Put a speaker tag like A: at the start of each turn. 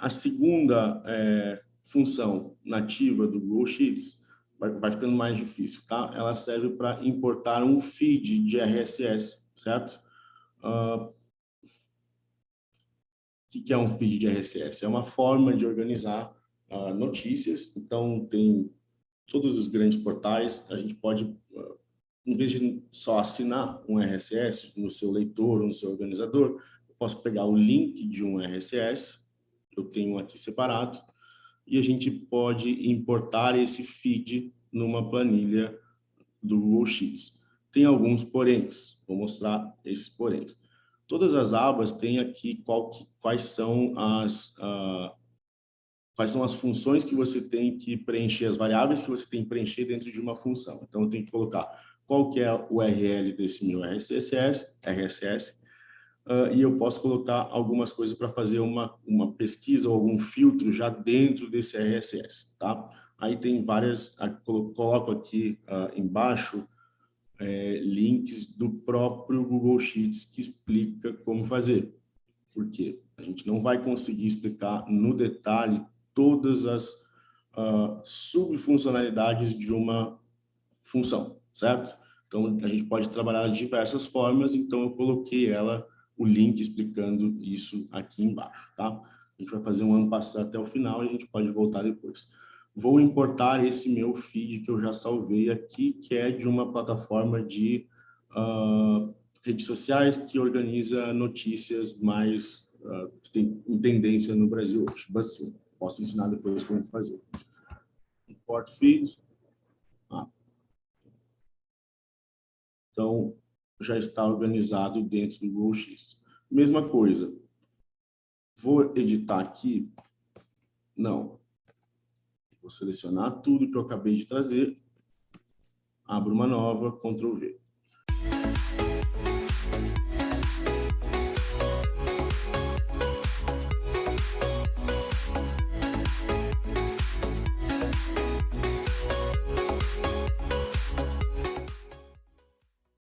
A: A segunda é, função nativa do Google Sheets vai, vai ficando mais difícil, tá? Ela serve para importar um feed de RSS, certo? Uh, o que é um feed de RSS? É uma forma de organizar uh, notícias, então tem todos os grandes portais, a gente pode, uh, em vez de só assinar um RSS no seu leitor ou no seu organizador, eu posso pegar o link de um RSS, eu tenho aqui separado, e a gente pode importar esse feed numa planilha do Google Sheets. Tem alguns poréns, vou mostrar esses poréns. Todas as abas têm aqui qual, quais, são as, quais são as funções que você tem que preencher, as variáveis que você tem que preencher dentro de uma função. Então, eu tenho que colocar qual que é o URL desse meu RSS, RSS uh, e eu posso colocar algumas coisas para fazer uma, uma pesquisa ou algum filtro já dentro desse RSS, tá? Aí tem várias, coloco aqui uh, embaixo é, links do próprio Google Sheets que explica como fazer. Por quê? A gente não vai conseguir explicar no detalhe todas as uh, subfuncionalidades de uma função, certo? Então, a gente pode trabalhar de diversas formas, então eu coloquei ela, o link explicando isso aqui embaixo, tá? A gente vai fazer um ano passar até o final e a gente pode voltar depois vou importar esse meu feed que eu já salvei aqui, que é de uma plataforma de uh, redes sociais que organiza notícias mais uh, que tem em tendência no Brasil hoje. Posso ensinar depois como fazer. Import feed. Ah. Então, já está organizado dentro do Sheets. Mesma coisa. Vou editar aqui? Não. Vou selecionar tudo que eu acabei de trazer, abro uma nova, Ctrl V.